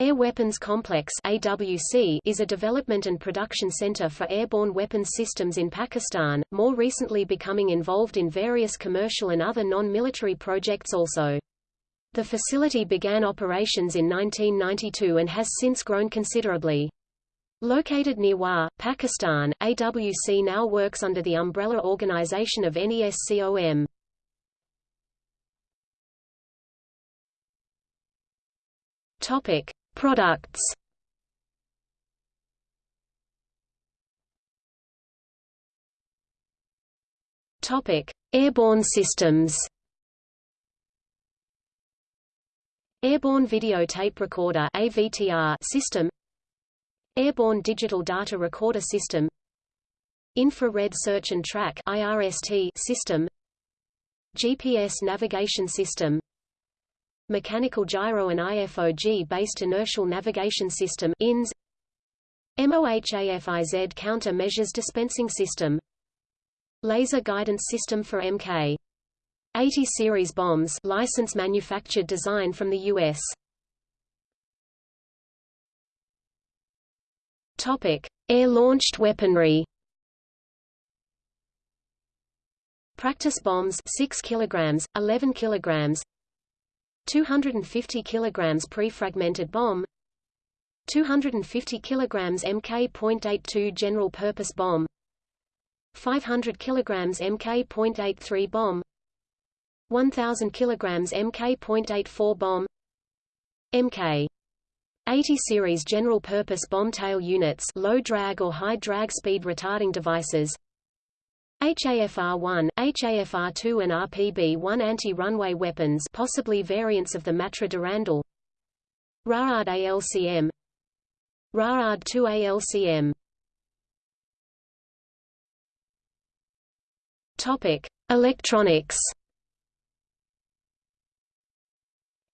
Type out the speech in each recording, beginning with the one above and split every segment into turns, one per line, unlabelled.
Air Weapons Complex AWC is a development and production center for airborne weapons systems in Pakistan, more recently becoming involved in various commercial and other non-military projects also. The facility began operations in 1992 and has since grown considerably. Located near Wah, Pakistan, AWC now works under the umbrella organization of NESCOM. Topic. Products Topic: Airborne systems. Airborne Video Tape Recorder (AVTR) system. Airborne Digital Data Recorder system. Infrared Search and Track (IRST) system. GPS navigation system Mechanical Gyro and IFOG-based Inertial Navigation System INS MOHAFIZ Counter Measures Dispensing System Laser Guidance System for Mk. 80 series bombs license manufactured design from the U.S. Topic: Air-launched weaponry. Practice bombs 6 kilograms, 11 kilograms 250 kg pre-fragmented bomb 250 kg Mk.82 general purpose bomb 500 kg Mk.83 bomb 1000 kg Mk.84 bomb Mk 80 series general purpose bomb tail units low drag or high drag speed retarding devices HAFR-1, HAFR-2 and RPB-1 anti-runway weapons possibly variants of the Matra Durandal. RAAD ALCM RAAD 2 ALCM Topic: Electronics.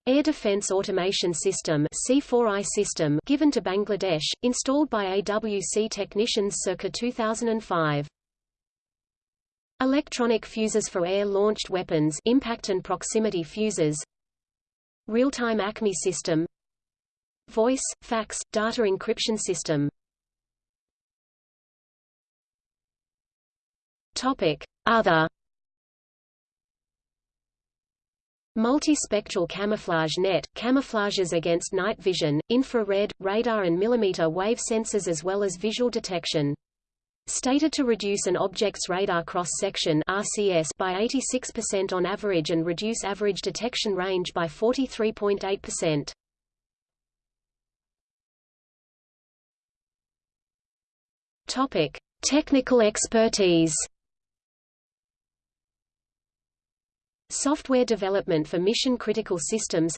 Air Defence Automation System C4I system given to Bangladesh, installed by AWC technicians circa 2005. Electronic fuses for air-launched weapons impact and proximity fuses Real-time ACMI system Voice, fax, data encryption system Topic. Other Multispectral camouflage net, camouflages against night vision, infrared, radar and millimeter wave sensors as well as visual detection. Stated to reduce an object's radar cross-section by 86% on average and reduce average detection range by 43.8%. Topic: Technical expertise. Software development for mission-critical systems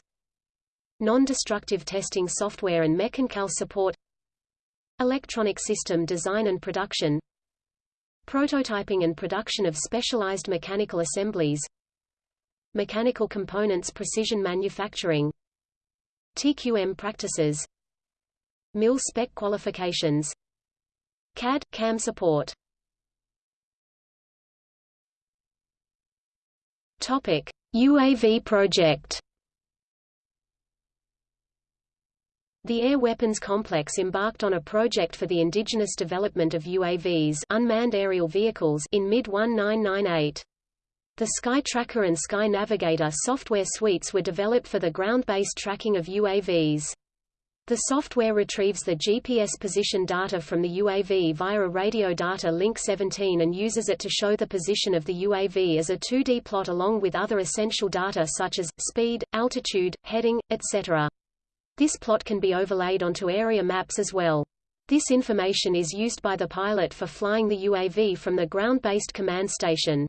Non-destructive testing software and mechanical support Electronic system design and production Prototyping and production of specialized mechanical assemblies Mechanical components precision manufacturing TQM practices Mil spec qualifications CAD, CAM support Topic. UAV project The Air Weapons Complex embarked on a project for the indigenous development of UAVs unmanned aerial vehicles in mid-1998. The Sky Tracker and Sky Navigator software suites were developed for the ground-based tracking of UAVs. The software retrieves the GPS position data from the UAV via a radio data link 17 and uses it to show the position of the UAV as a 2D plot along with other essential data such as, speed, altitude, heading, etc. This plot can be overlaid onto area maps as well. This information is used by the pilot for flying the UAV from the ground-based command station.